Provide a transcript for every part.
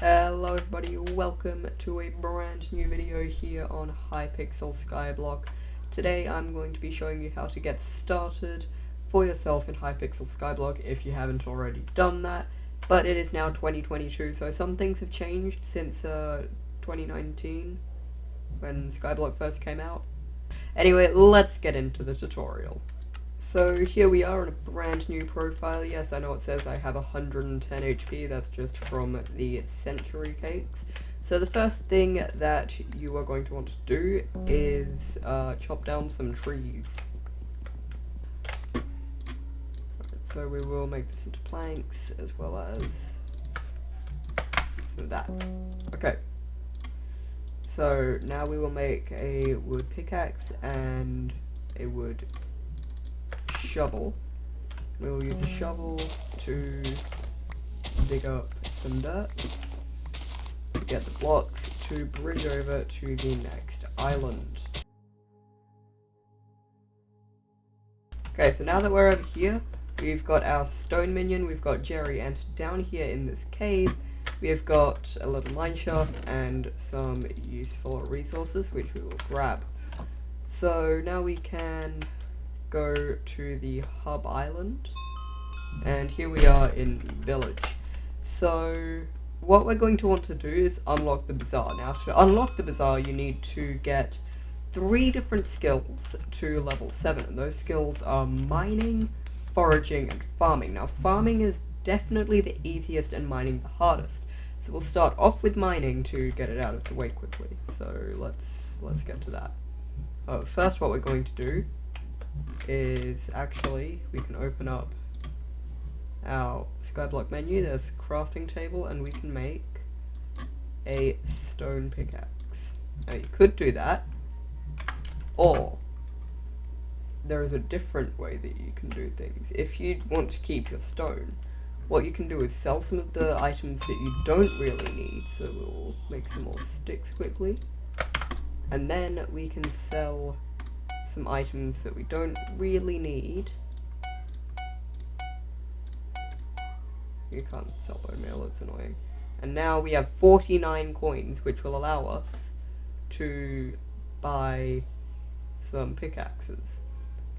Hello everybody, welcome to a brand new video here on Hypixel Skyblock. Today I'm going to be showing you how to get started for yourself in Hypixel Skyblock if you haven't already done that. But it is now 2022, so some things have changed since uh, 2019 when Skyblock first came out. Anyway, let's get into the tutorial. So here we are on a brand new profile. Yes, I know it says I have 110 HP, that's just from the Century Cakes. So the first thing that you are going to want to do is uh, chop down some trees. Right, so we will make this into planks as well as some of that. Okay. So now we will make a wood pickaxe and a wood shovel. We will use a mm. shovel to dig up some dirt to get the blocks to bridge over to the next island. Okay, so now that we're over here, we've got our stone minion, we've got Jerry, and down here in this cave, we have got a little mine shaft and some useful resources, which we will grab. So now we can go to the hub island. And here we are in the village. So what we're going to want to do is unlock the bazaar. Now to unlock the bazaar you need to get three different skills to level 7 and those skills are mining foraging and farming. Now farming is definitely the easiest and mining the hardest. So we'll start off with mining to get it out of the way quickly. So let's let's get to that. Oh, first what we're going to do is actually we can open up our skyblock menu, there's a crafting table and we can make a stone pickaxe. Now you could do that, or there is a different way that you can do things. If you want to keep your stone, what you can do is sell some of the items that you don't really need, so we'll make some more sticks quickly, and then we can sell some items that we don't really need. You can't sell bone meal, it's annoying. And now we have 49 coins, which will allow us to buy some pickaxes.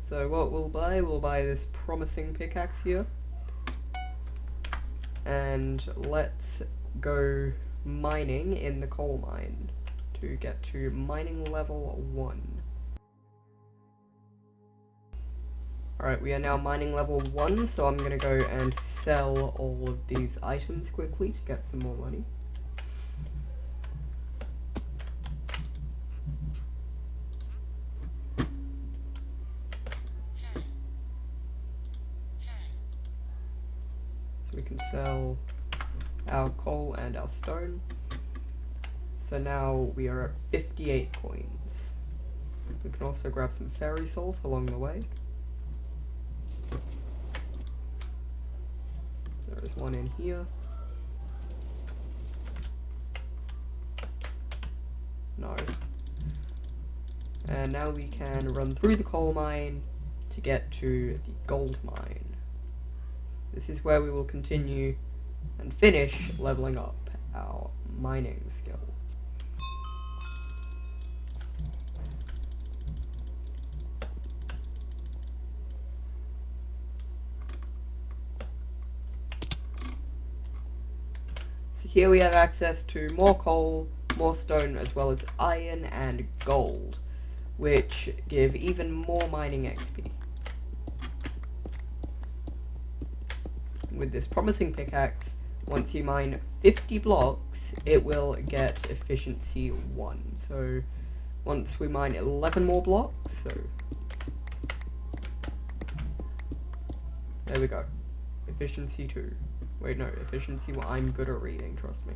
So what we'll buy, we'll buy this promising pickaxe here. And let's go mining in the coal mine to get to mining level 1. Alright, we are now mining level 1, so I'm going to go and sell all of these items quickly to get some more money. So we can sell our coal and our stone. So now we are at 58 coins. We can also grab some fairy souls along the way. There's one in here. No. And now we can run through the coal mine to get to the gold mine. This is where we will continue and finish leveling up our mining skill. Here we have access to more coal, more stone, as well as iron and gold, which give even more mining XP. With this promising pickaxe, once you mine 50 blocks, it will get efficiency 1. So, once we mine 11 more blocks, so... There we go. Efficiency 2. Wait, no, efficiency, well, I'm good at reading, trust me.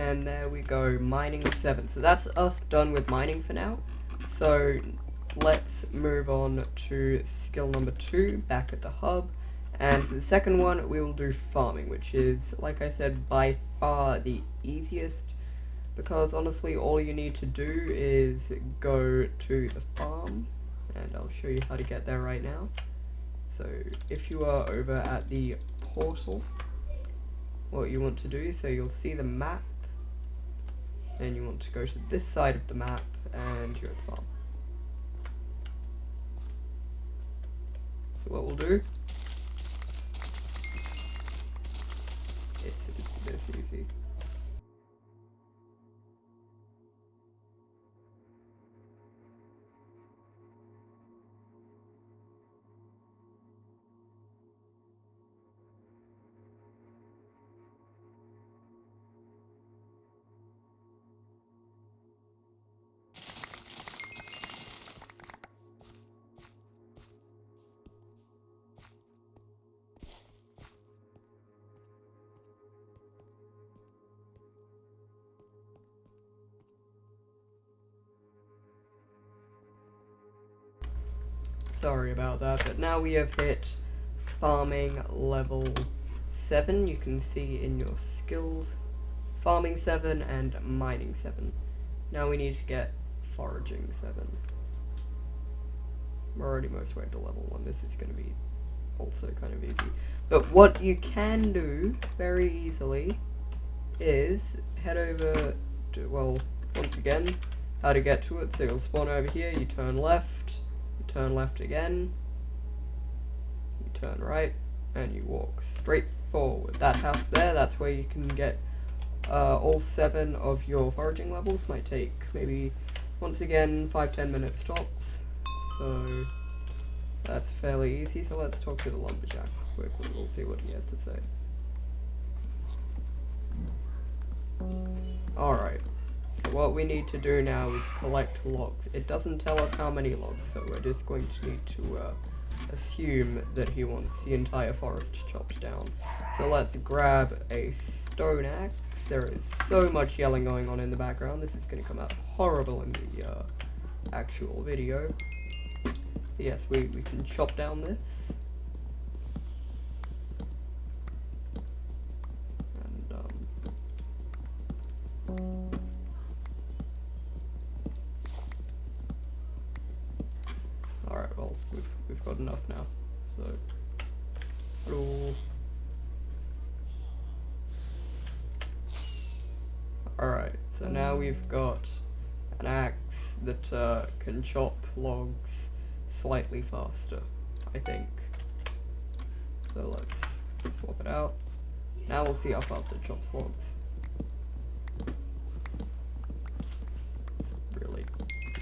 And there we go, mining 7. So that's us done with mining for now. So let's move on to skill number 2, back at the hub. And for the second one, we will do farming, which is, like I said, by far the easiest. Because honestly, all you need to do is go to the farm. And I'll show you how to get there right now. So if you are over at the portal, what you want to do, so you'll see the map then you want to go to this side of the map and you're at the farm. So what we'll do, Sorry about that, but now we have hit farming level 7. You can see in your skills farming 7 and mining 7. Now we need to get foraging 7. We're already most way to level 1. This is going to be also kind of easy. But what you can do very easily is head over to, well, once again, how to get to it. So you'll spawn over here, you turn left, turn left again, you turn right, and you walk straight forward. That house there, that's where you can get uh, all seven of your foraging levels. Might take maybe, once again, 5-10 minutes tops. So that's fairly easy. So let's talk to the lumberjack quickly. We'll see what he has to say. Alright. What we need to do now is collect logs. It doesn't tell us how many logs, so we're just going to need to uh, assume that he wants the entire forest chopped down. So let's grab a stone axe. There is so much yelling going on in the background. This is going to come out horrible in the uh, actual video. Yes, we, we can chop down this. And, um... got enough now. So, hello. Alright, so now we've got an axe that can chop logs slightly faster, I think. So let's swap it out. Now we'll see how fast it chops logs. It's really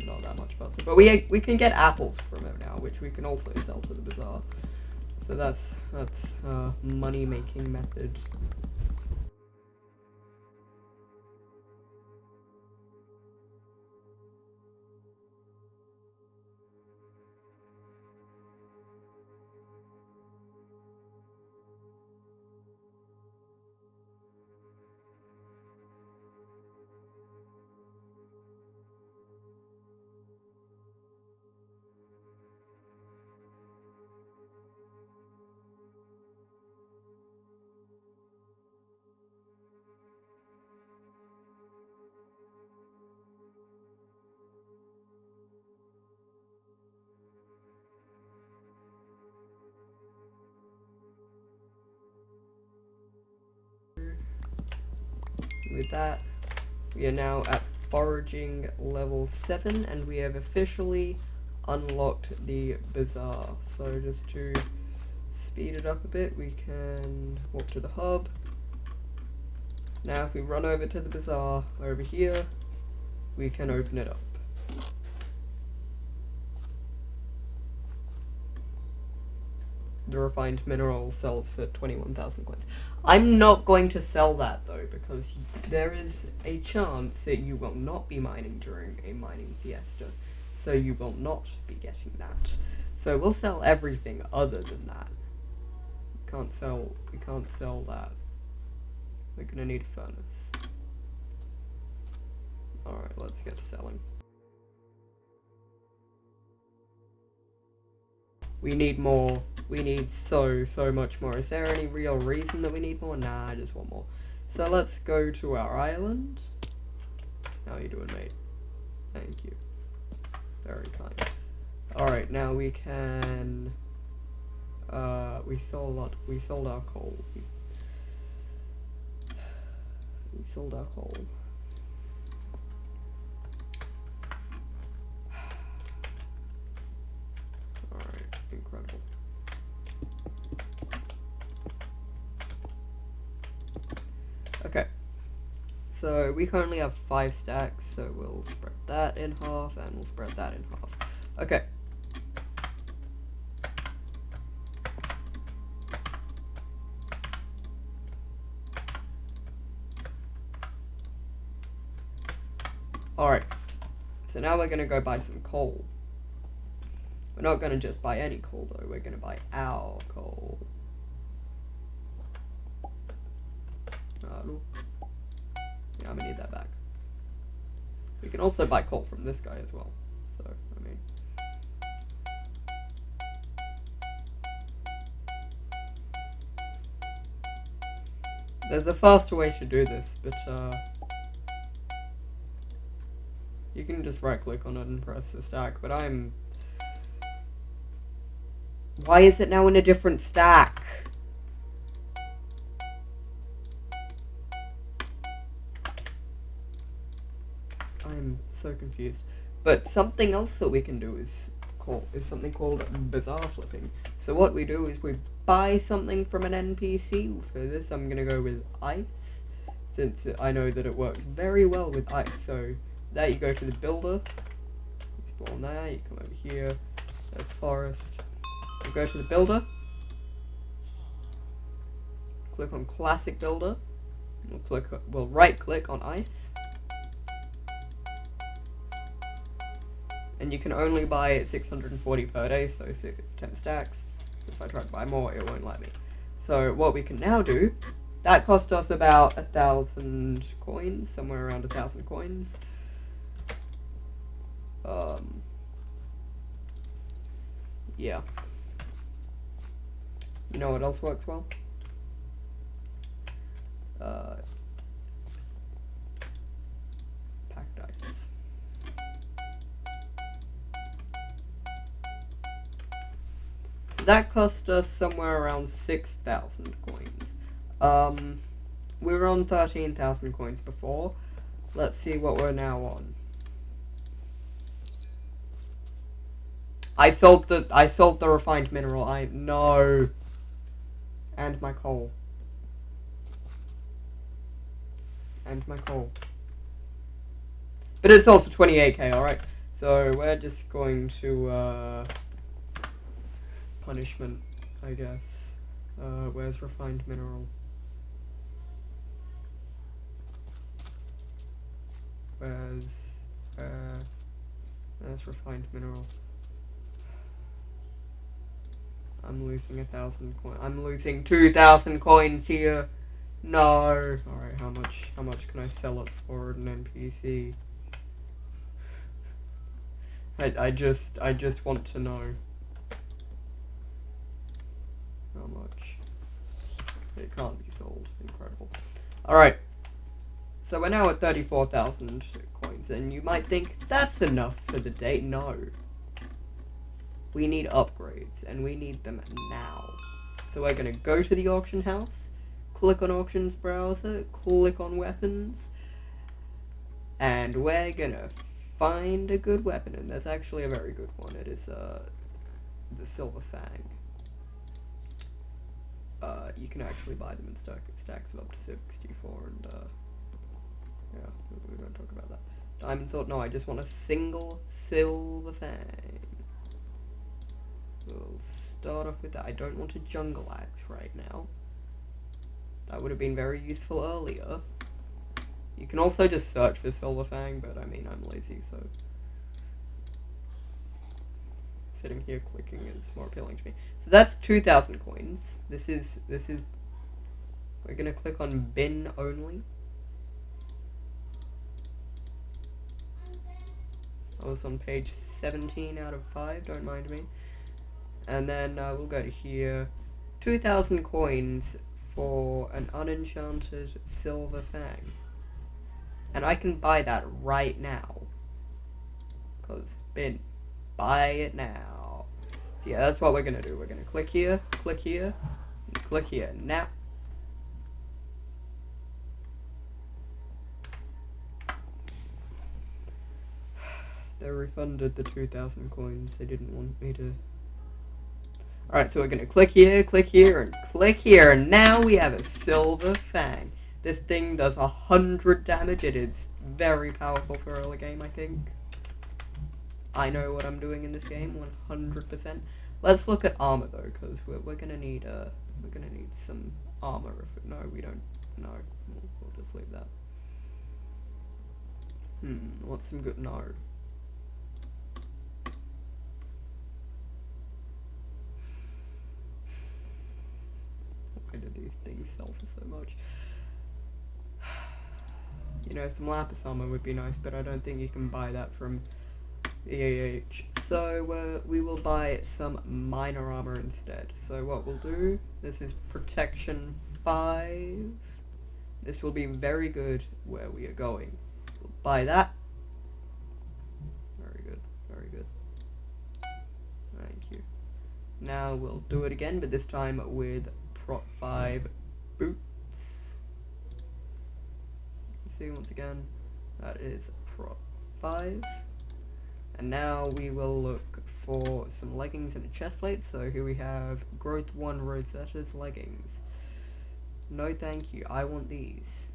not that much faster. But we we can get apples from it now, which we can also sell to the bazaar. So that's that's a money making method. With that, we are now at foraging level 7 and we have officially unlocked the bazaar. So just to speed it up a bit, we can walk to the hub. Now if we run over to the bazaar over here, we can open it up. The refined mineral sells for 21,000 coins. I'm not going to sell that though, because there is a chance that you will not be mining during a mining fiesta, so you will not be getting that. So we'll sell everything other than that. We can't sell, we can't sell that. We're gonna need a furnace. Alright, let's get to selling. We need more. We need so, so much more. Is there any real reason that we need more? Nah, I just want more. So let's go to our island. How are you doing, mate? Thank you. Very kind. Alright, now we can... Uh, we sold a lot. We sold our coal. We, we sold our coal. Alright, incredible. Okay. So we currently have five stacks, so we'll spread that in half and we'll spread that in half. Okay. Alright. So now we're going to go buy some coal. We're not going to just buy any coal though, we're going to buy our coal. Yeah, I'm gonna need that back. We can also buy coal from this guy as well. So, I mean... There's a faster way to do this, but uh... You can just right click on it and press the stack, but I'm... Why is it now in a different stack? So confused. But something else that we can do is call is something called bazaar flipping. So what we do is we buy something from an NPC. For this, I'm gonna go with ice, since I know that it works very well with ice. So there you go to the builder. Spawn there. You come over here. There's forest. Go to the builder. Click on classic builder. We'll click. We'll right click on ice. And you can only buy it 640 per day, so 10 stacks. If I try to buy more, it won't let me. So what we can now do, that cost us about a thousand coins, somewhere around a thousand coins. Um, yeah. You know what else works well? Uh, that cost us somewhere around 6,000 coins. Um, we were on 13,000 coins before. Let's see what we're now on. I sold the I sold the refined mineral. I no. And my coal. And my coal. But it sold for 28k, alright? So we're just going to uh punishment, I guess. Uh, where's refined mineral? Where's, uh, where's refined mineral? I'm losing a thousand coins. I'm losing two thousand coins here. No. Alright, how much, how much can I sell it for an NPC? I, I just, I just want to know. How much? It can't be sold. Incredible. Alright. So we're now at 34,000 coins, and you might think, that's enough for the day. No. We need upgrades, and we need them now. So we're going to go to the auction house, click on auctions browser, click on weapons, and we're going to find a good weapon, and there's actually a very good one. It is uh, the Silver Fang uh, you can actually buy them in stack, stacks of up to 64 and uh, yeah, we're going to talk about that. Diamond sword, no, I just want a single silver fang. We'll start off with that. I don't want a jungle axe right now. That would have been very useful earlier. You can also just search for silver fang, but I mean, I'm lazy, so sitting here clicking is more appealing to me. So that's 2,000 coins. This is, this is, we're going to click on bin only. I was on page 17 out of 5, don't mind me. And then uh, we'll go to here. 2,000 coins for an unenchanted silver fang. And I can buy that right now. Because, bin, buy it now. So yeah, that's what we're to do. We're to click here, click here, click here. Now, They refunded the 2,000 coins. They didn't want me to... Alright, so we're to click here, click here, and click here. And now we have a Silver Fang. This thing does 100 damage. It is very powerful for early game, I think. I know what I'm doing in this game, 100%. Let's look at armor, though, because we're, we're to need uh, we're gonna need some armor. If No, we don't. No, we'll, we'll just leave that. Hmm, what's some good... No. Why do these things sell for so much? You know, some lapis armor would be nice, but I don't think you can buy that from EAH. So uh, we will buy some miner armor instead. So what we'll do, this is protection 5. This will be very good where we are going. We'll buy that. Very good, very good. Thank you. Now we'll do it again, but this time with prot 5 boots. See once again, that is prot 5. And now we will look for some leggings and a chest plate. So here we have Growth 1 Rosetta's leggings. No thank you, I want these.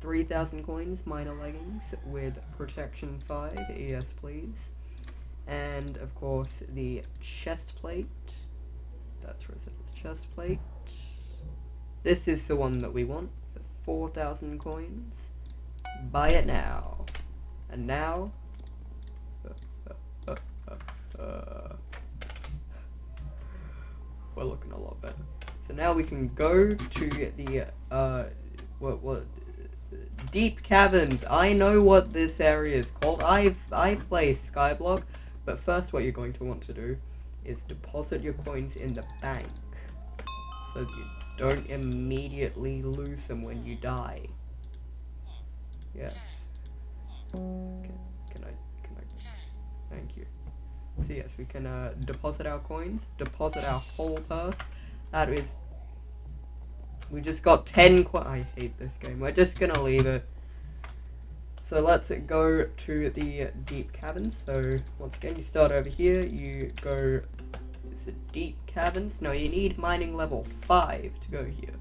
3,000 coins, miner leggings with protection 5, yes please. And of course the chest plate. That's Rosetta's chest plate. This is the one that we want for 4,000 coins. Buy it now. And now uh, we're looking a lot better. So now we can go to the, uh, what, what, deep caverns. I know what this area is called. I've, I play Skyblock, but first what you're going to want to do is deposit your coins in the bank so you don't immediately lose them when you die. Yes. Okay. Can I, can I, thank you. So yes, we can uh, deposit our coins, deposit our whole purse. That is, we just got 10 coins. I hate this game. We're just gonna leave it. So let's go to the deep caverns. So once again, you start over here, you go, is it deep caverns? No, you need mining level 5 to go here.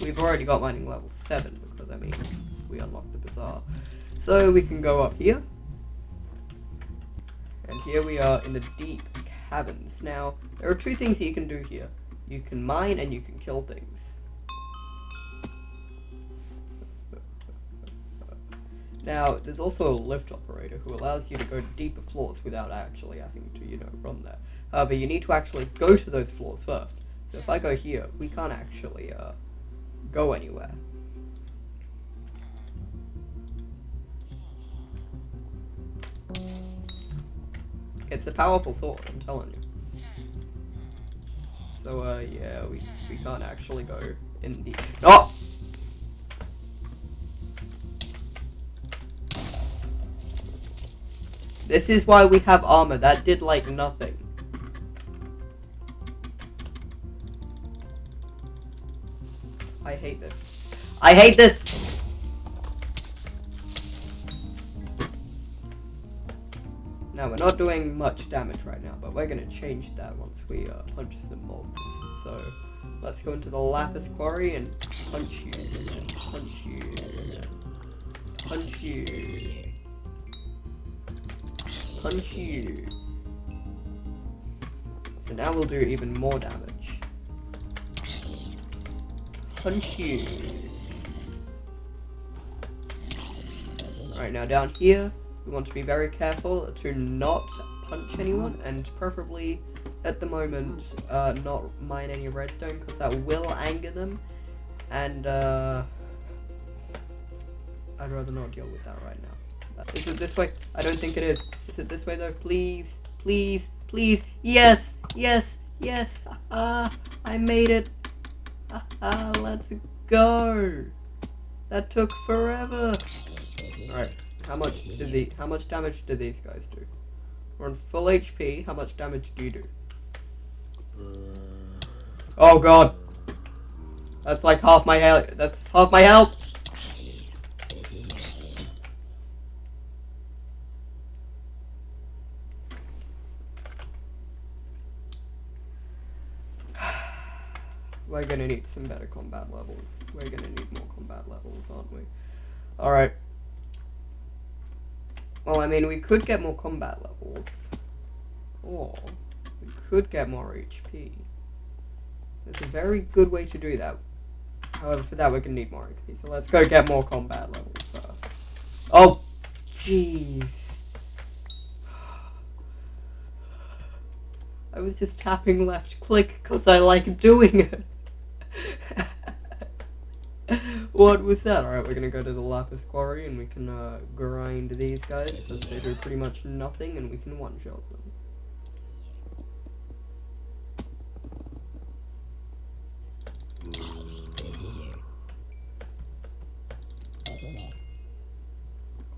We've already got mining level 7 because, I mean, we unlocked the bazaar. So we can go up here. And here we are in the deep caverns. Now, there are two things you can do here. You can mine and you can kill things. Now, there's also a lift operator who allows you to go to deeper floors without actually having to, you know, run there. However, you need to actually go to those floors first. So if I go here, we can't actually uh, go anywhere. It's a powerful sword, I'm telling you. So, uh, yeah, we, we can't actually go in the- Oh! This is why we have armor. That did, like, nothing. I hate this. I hate this! Now, we're not doing much damage right now, but we're going to change that once we uh, punch some mobs. So, let's go into the Lapis Quarry and punch you. Punch you. Punch you. Punch you. So now we'll do even more damage. Punch you. Alright, now down here, we want to be very careful to not punch anyone, and preferably, at the moment, uh, not mine any redstone, because that will anger them, and uh, I'd rather not deal with that right now. Is it this way? I don't think it is. Is it this way though? Please, please, please. Yes, yes, yes. Ah, I made it. Ah, let's go. That took forever. Alright, how much did the how much damage do these guys do? We're on full HP. How much damage do you do? Uh, oh god. That's like half my health. That's half my health. We're gonna need some better combat levels. We're gonna need more combat levels, aren't we? Alright. Well, I mean, we could get more combat levels. Or, we could get more HP. There's a very good way to do that. However, for that we're gonna need more XP, so let's go get more combat levels first. Oh, jeez. I was just tapping left click because I like doing it. what was that? Alright, we're gonna go to the Lapis Quarry and we can uh, grind these guys because they do pretty much nothing and we can one-shot them.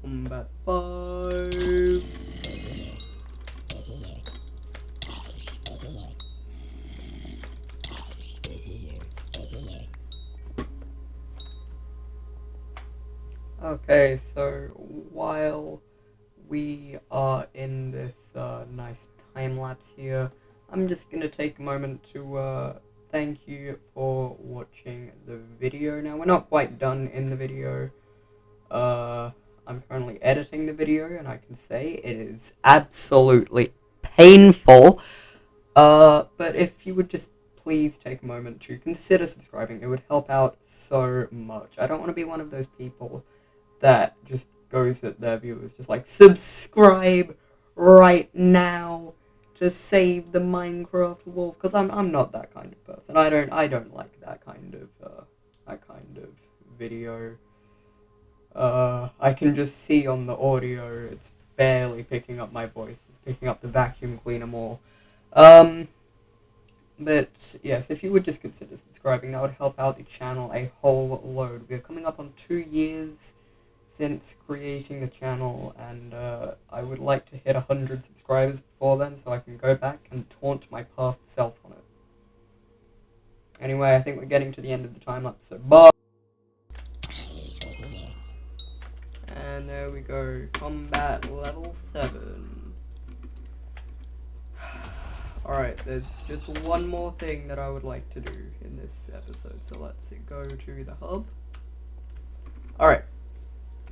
Combat 5. Okay, so while we are in this uh, nice time lapse here, I'm just gonna take a moment to uh, thank you for watching the video. Now, we're not quite done in the video. Uh, I'm currently editing the video, and I can say it is absolutely painful. Uh, but if you would just please take a moment to consider subscribing, it would help out so much. I don't want to be one of those people that just goes at their viewers, just like subscribe right now to save the Minecraft wolf, because I'm I'm not that kind of person. I don't I don't like that kind of uh, that kind of video. Uh, I can just see on the audio it's barely picking up my voice. It's picking up the vacuum cleaner more. Um, but yes, if you would just consider subscribing, that would help out the channel a whole load. We're coming up on two years since creating the channel, and uh, I would like to hit 100 subscribers before then so I can go back and taunt my past self on it. Anyway, I think we're getting to the end of the time lapse, so bye! And there we go, combat level 7. Alright, there's just one more thing that I would like to do in this episode, so let's go to the hub. Alright,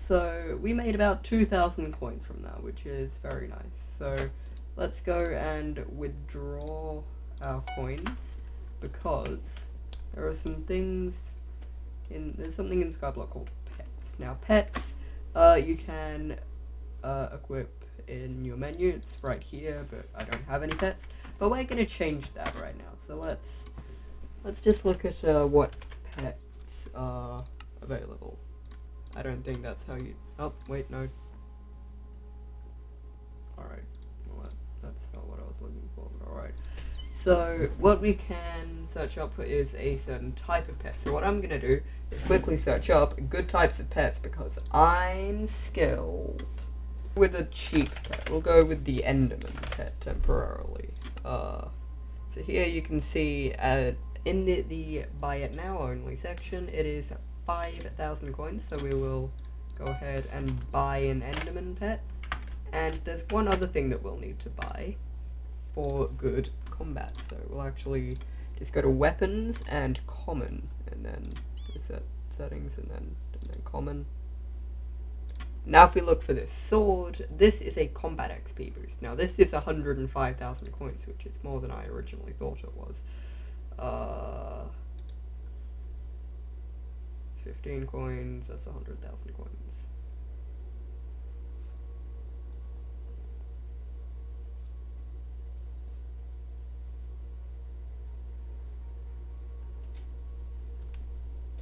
so we made about 2,000 coins from that, which is very nice. So let's go and withdraw our coins because there are some things in, there's something in Skyblock called pets. Now pets, uh, you can uh, equip in your menu, it's right here, but I don't have any pets. But we're going to change that right now. So let's, let's just look at uh, what pets are available. I don't think that's how you... Oh, wait, no. Alright. Well, that, that's not what I was looking for, but alright. So, what we can search up is a certain type of pet. So what I'm going to do is quickly search up good types of pets because I'm skilled. With a cheap pet, we'll go with the Enderman pet temporarily. Uh, so here you can see uh, in the, the buy it now only section, it is 5,000 coins, so we will go ahead and buy an Enderman pet. And there's one other thing that we'll need to buy for good combat. So we'll actually just go to weapons and common, and then set settings, and then, and then common. Now if we look for this sword, this is a combat XP boost. Now this is 105,000 coins, which is more than I originally thought it was. Uh, 15 coins, that's 100,000 coins.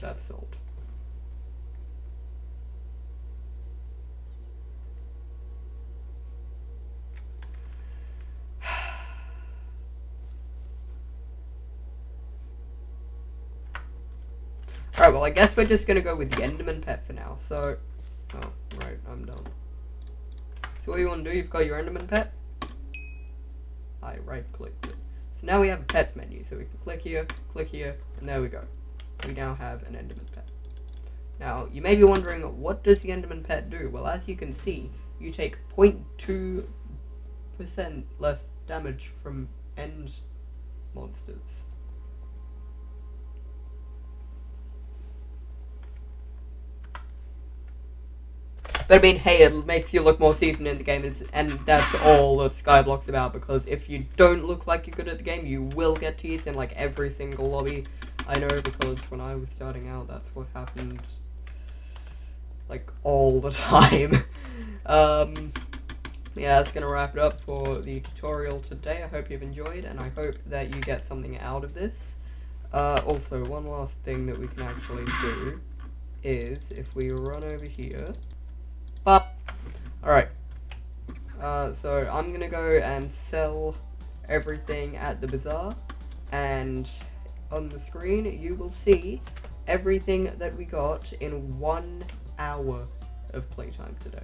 That's sold. Alright, well, I guess we're just gonna go with the Enderman pet for now. So, oh, right, I'm done. So what you want to do, you've got your Enderman pet. I right-clicked it. So now we have a pets menu, so we can click here, click here, and there we go. We now have an Enderman pet. Now, you may be wondering, what does the Enderman pet do? Well, as you can see, you take 0.2% less damage from end monsters. But I mean, hey, it makes you look more seasoned in the game, and that's all that Skyblock's about, because if you don't look like you're good at the game, you will get teased in, like, every single lobby. I know, because when I was starting out, that's what happened, like, all the time. um, yeah, that's going to wrap it up for the tutorial today. I hope you've enjoyed, and I hope that you get something out of this. Uh, also, one last thing that we can actually do is, if we run over here, Alright. Uh, so I'm gonna go and sell everything at the bazaar and on the screen you will see everything that we got in one hour of playtime today.